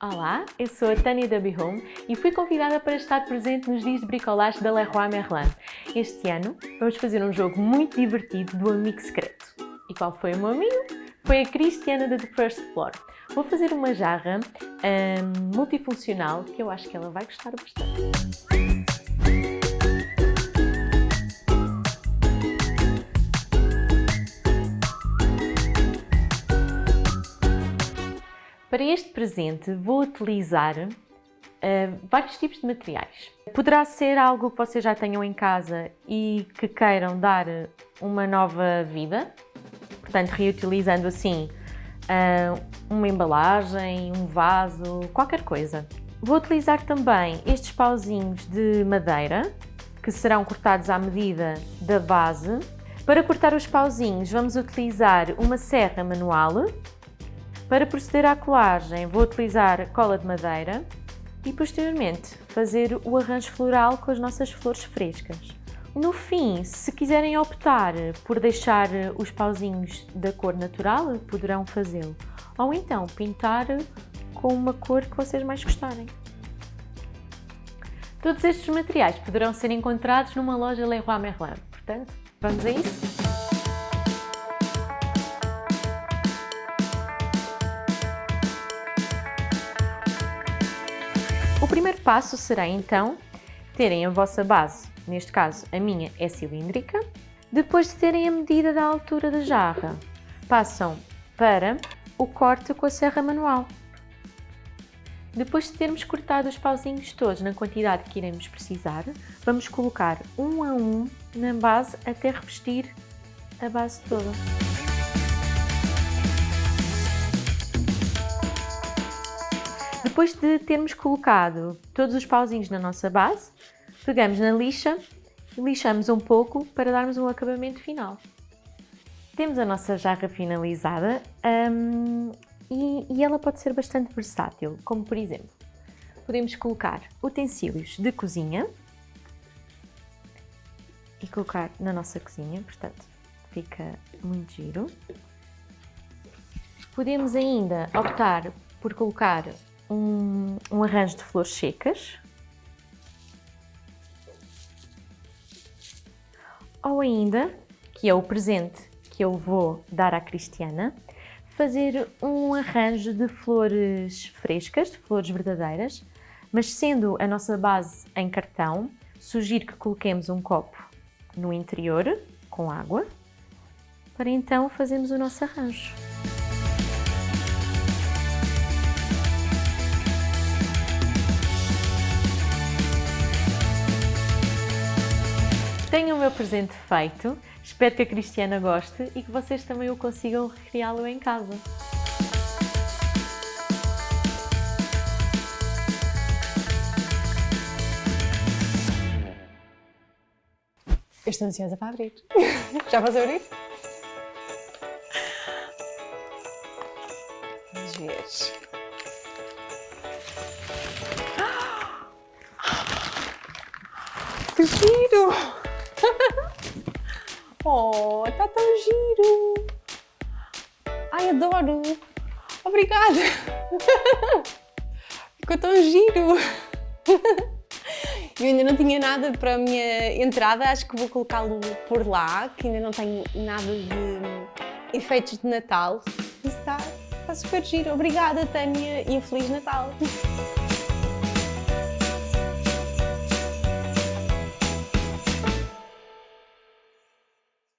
Olá, eu sou a Tânia da Be Home e fui convidada para estar presente nos dias de bricolage da Leroy Merlin. Este ano vamos fazer um jogo muito divertido do amigo secreto. E qual foi o meu amigo? Foi a Cristiana da The First Floor. Vou fazer uma jarra hum, multifuncional que eu acho que ela vai gostar bastante. Para este presente vou utilizar uh, vários tipos de materiais. Poderá ser algo que vocês já tenham em casa e que queiram dar uma nova vida, portanto reutilizando assim uh, uma embalagem, um vaso, qualquer coisa. Vou utilizar também estes pauzinhos de madeira, que serão cortados à medida da base. Para cortar os pauzinhos vamos utilizar uma serra manual para proceder à colagem, vou utilizar cola de madeira e posteriormente fazer o arranjo floral com as nossas flores frescas. No fim, se quiserem optar por deixar os pauzinhos da cor natural, poderão fazê-lo. Ou então pintar com uma cor que vocês mais gostarem. Todos estes materiais poderão ser encontrados numa loja Leroy Merlin. Portanto, vamos a isso? O primeiro passo será então terem a vossa base, neste caso a minha é cilíndrica, depois de terem a medida da altura da jarra, passam para o corte com a serra manual. Depois de termos cortado os pauzinhos todos na quantidade que iremos precisar, vamos colocar um a um na base até revestir a base toda. Depois de termos colocado todos os pauzinhos na nossa base, pegamos na lixa e lixamos um pouco para darmos um acabamento final. Temos a nossa jarra finalizada um, e, e ela pode ser bastante versátil, como por exemplo, podemos colocar utensílios de cozinha e colocar na nossa cozinha, portanto fica muito giro. Podemos ainda optar por colocar um, um arranjo de flores secas. Ou ainda, que é o presente que eu vou dar à Cristiana, fazer um arranjo de flores frescas, de flores verdadeiras, mas sendo a nossa base em cartão, sugiro que coloquemos um copo no interior com água, para então fazermos o nosso arranjo. O presente feito, espero que a Cristiana goste e que vocês também o consigam recriá-lo em casa. Eu estou ansiosa para abrir. Já posso abrir? Vamos ver. Que giro! Oh, está tão giro! Ai, adoro! Obrigada! Ficou tão giro! Eu ainda não tinha nada para a minha entrada, acho que vou colocá-lo por lá, que ainda não tenho nada de efeitos de Natal. Isso está, está super giro. Obrigada, Tânia, e um Feliz Natal!